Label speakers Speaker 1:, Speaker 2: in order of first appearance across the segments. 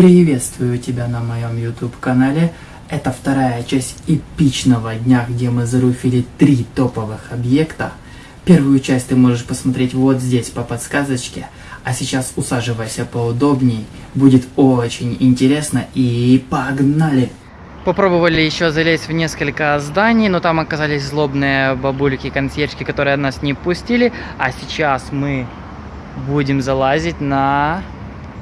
Speaker 1: Приветствую тебя на моем YouTube канале. Это вторая часть эпичного дня, где мы заруфили три топовых объекта. Первую часть ты можешь посмотреть вот здесь по подсказочке. А сейчас усаживайся поудобней. Будет очень интересно и погнали! Попробовали еще залезть в несколько зданий, но там оказались злобные бабульки, консьержки, которые нас не пустили. А сейчас мы будем залазить на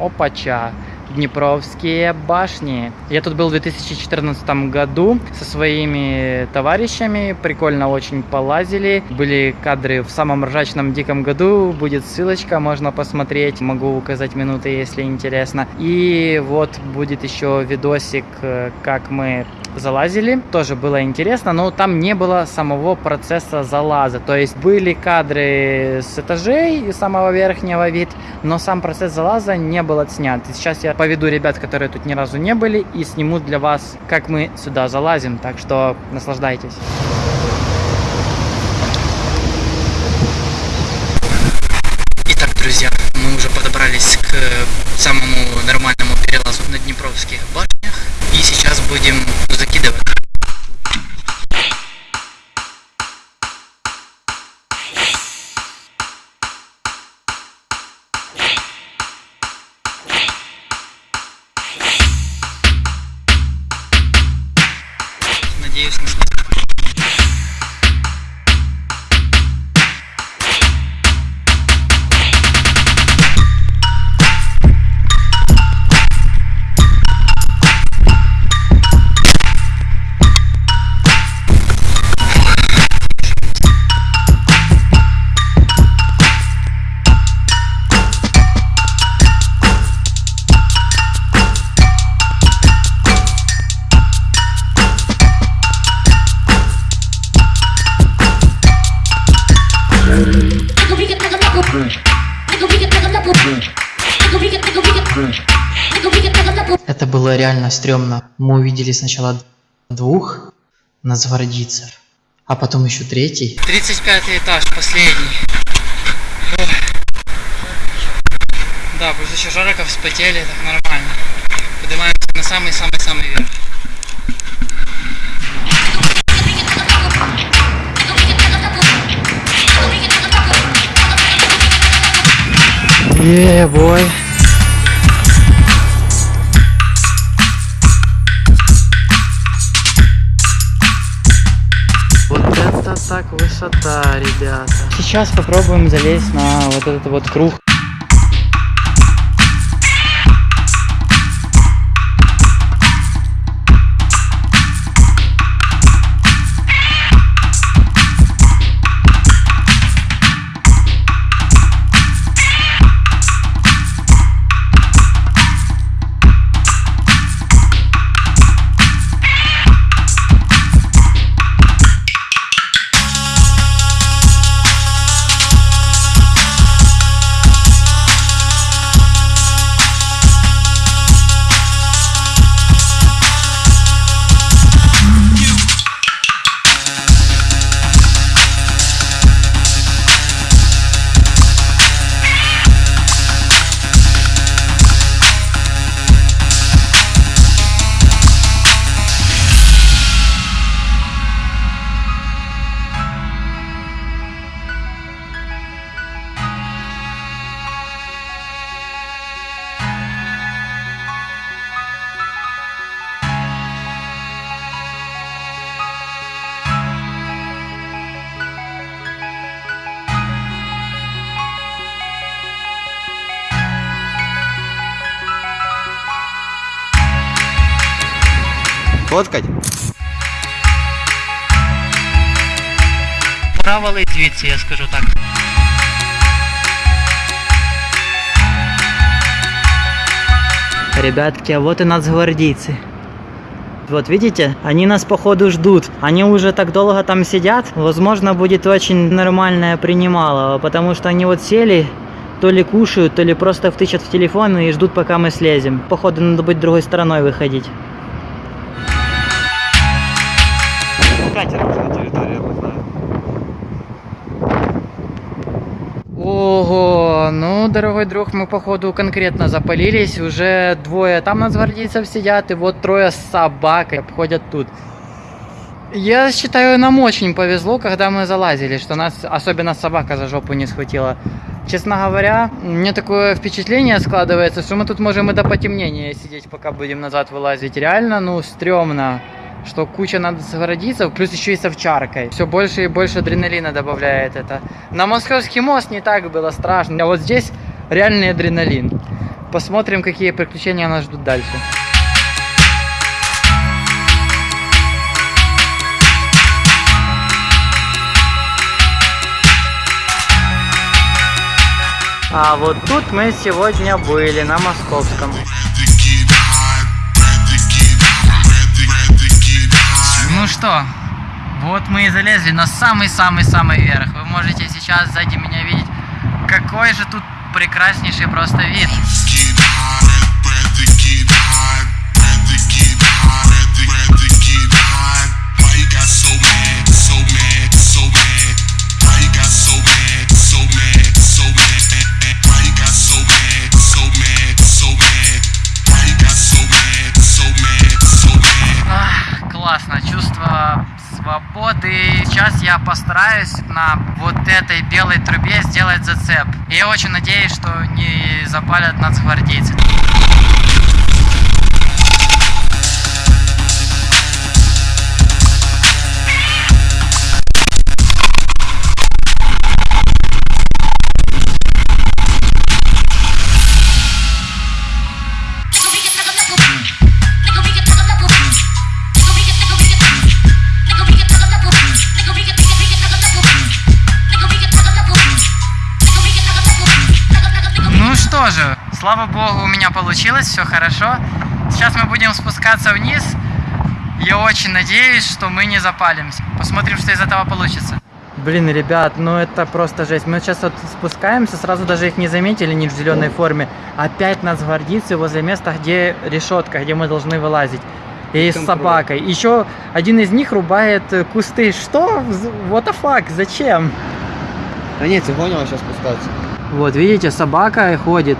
Speaker 1: Опача. Днепровские башни. Я тут был в 2014 году со своими товарищами, прикольно очень полазили. Были кадры в самом ржачном диком году, будет ссылочка, можно посмотреть, могу указать минуты, если интересно. И вот будет еще видосик, э, как мы залазили, тоже было интересно, но там не было самого процесса залаза, то есть были кадры с этажей и самого верхнего вид, но сам процесс залаза не был отснят. И сейчас я поведу ребят, которые тут ни разу не были, и сниму для вас, как мы сюда залазим, так что наслаждайтесь. Итак, друзья, мы уже подобрались к самому нормальному перелазу на Днепровских башнях. Сейчас будем закидывать. Надеюсь, нас Это было реально стрёмно. Мы увидели сначала двух нацгвардейцев, а потом еще третий. 35 этаж, последний. Ой. Да, пусть еще жарко вспотели, так нормально. Поднимаемся на самый-самый-самый верх. Yeah, boy. Вот это так высота, ребята. Сейчас попробуем залезть на вот этот вот круг.
Speaker 2: Фоткать?
Speaker 1: Пора валить звідси, я скажу так. Ребятки, а вот и нацгвардейцы. Вот видите, они нас походу ждут. Они уже так долго там сидят. Возможно, будет очень нормальное принимало, потому что они вот сели, то ли кушают, то ли просто втычат в телефон и ждут, пока мы слезем. Походу, надо быть другой стороной выходить.
Speaker 2: Катер уже на территории.
Speaker 1: Ого, ну дорогой друг, мы походу конкретно запалились. Уже двое там нацгвардейцев сидят, и вот трое с собакой обходят тут. Я считаю, нам очень повезло, когда мы залазили, что нас особенно собака за жопу не схватила. Честно говоря, мне такое впечатление складывается, что мы тут можем и до потемнения сидеть, пока будем назад вылазить. Реально, ну, стрёмно, что куча надо сгородиться, плюс еще и с овчаркой. Все больше и больше адреналина добавляет это. На Московский мост не так было страшно, а вот здесь реальный адреналин. Посмотрим, какие приключения нас ждут дальше. А вот тут мы сегодня были, на Московском. Ну что, вот мы и залезли на самый-самый-самый верх. Вы можете сейчас сзади меня видеть, какой же тут прекраснейший просто вид. Я постараюсь на вот этой белой трубе сделать зацеп. И я очень надеюсь, что не запалят нацгвардейцы. Ну что же, слава богу, у меня получилось, все хорошо. Сейчас мы будем спускаться вниз. Я очень надеюсь, что мы не запалимся. Посмотрим, что из этого получится. Блин, ребят, ну это просто жесть. Мы сейчас вот спускаемся, сразу даже их не заметили, не в зеленой форме. Опять нас гвардейцы возле места, где решетка, где мы должны вылазить. И с собакой. Еще один из них рубает э, кусты. Что? What the fuck? Зачем?
Speaker 2: Да нет, ты понял, сейчас спускаться.
Speaker 1: Вот, видите, собака ходит.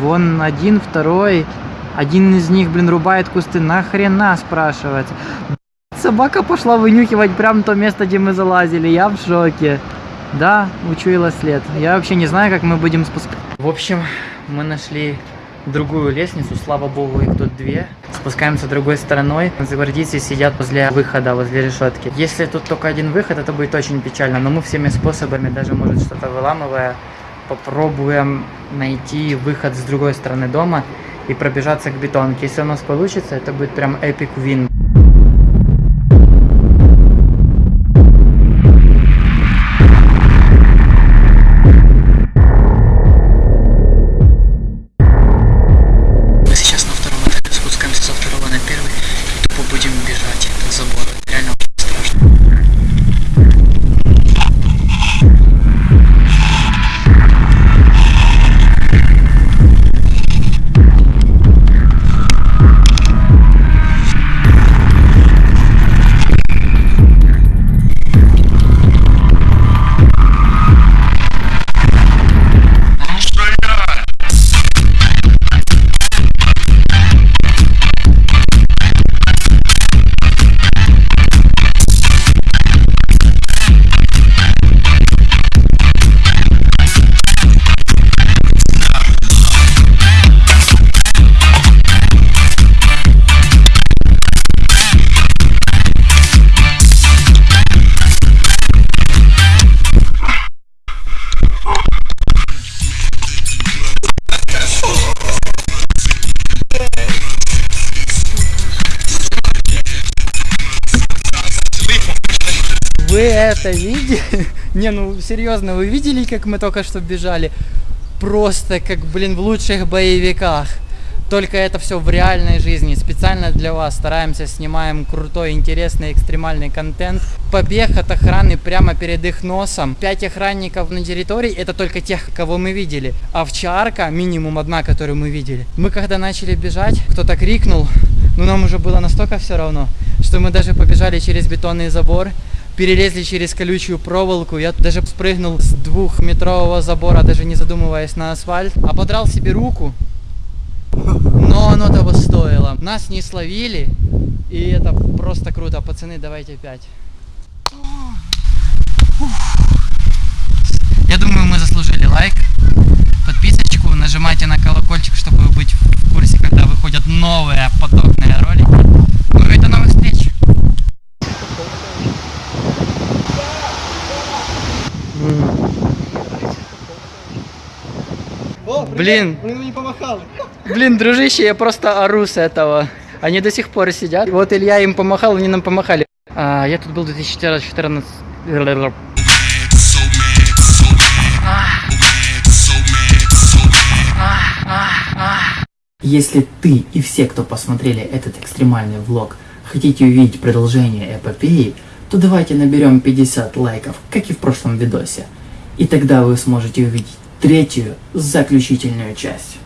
Speaker 1: Вон один, второй. Один из них, блин, рубает кусты. Нахрена, спрашивается. Собака пошла вынюхивать прям то место, где мы залазили. Я в шоке. Да, учуяла след. Я вообще не знаю, как мы будем спускаться. В общем, мы нашли другую лестницу, слава богу, их тут две. Спускаемся другой стороной. Гвардейцы сидят возле выхода, возле решетки. Если тут только один выход, это будет очень печально. Но мы всеми способами, даже может что-то выламывая, попробуем найти выход с другой стороны дома и пробежаться к бетонке. Если у нас получится, это будет прям эпик вин. Вы это видели? Не, ну серьезно, вы видели, как мы только что бежали? Просто как, блин, в лучших боевиках. Только это все в реальной жизни. Специально для вас стараемся, снимаем крутой, интересный, экстремальный контент. Побег от охраны прямо перед их носом. Пять охранников на территории, это только тех, кого мы видели. Овчарка, минимум одна, которую мы видели. Мы когда начали бежать, кто-то крикнул, но нам уже было настолько все равно, что мы даже побежали через бетонный забор. Перелезли через колючую проволоку. Я даже спрыгнул с двухметрового забора, даже не задумываясь на асфальт. Ободрал себе руку. Но оно того стоило. Нас не словили. И это просто круто. Пацаны, давайте опять. Я думаю, мы заслужили лайк, подписочку, нажимайте на колокольчик, чтобы быть в курсе, когда выходят новые подобные ролики. Ну до новых
Speaker 2: О,
Speaker 1: Блин.
Speaker 2: Не.
Speaker 1: Блин, дружище, я просто ору с этого. Они до сих пор сидят. Вот Илья им помахал, они нам помахали. А, я тут был в 2014... Если ты и все, кто посмотрели этот экстремальный влог, хотите увидеть продолжение эпопеи, то давайте наберем 50 лайков, как и в прошлом видосе. И тогда вы сможете увидеть третью, заключительную часть.